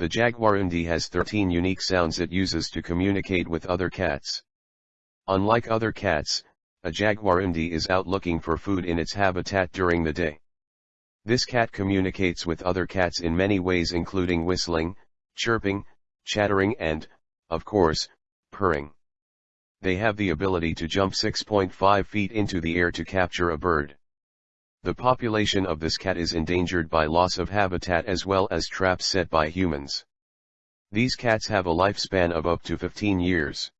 The jaguarundi has 13 unique sounds it uses to communicate with other cats. Unlike other cats, a jaguarundi is out looking for food in its habitat during the day. This cat communicates with other cats in many ways including whistling, chirping, chattering and, of course, purring. They have the ability to jump 6.5 feet into the air to capture a bird. The population of this cat is endangered by loss of habitat as well as traps set by humans. These cats have a lifespan of up to 15 years.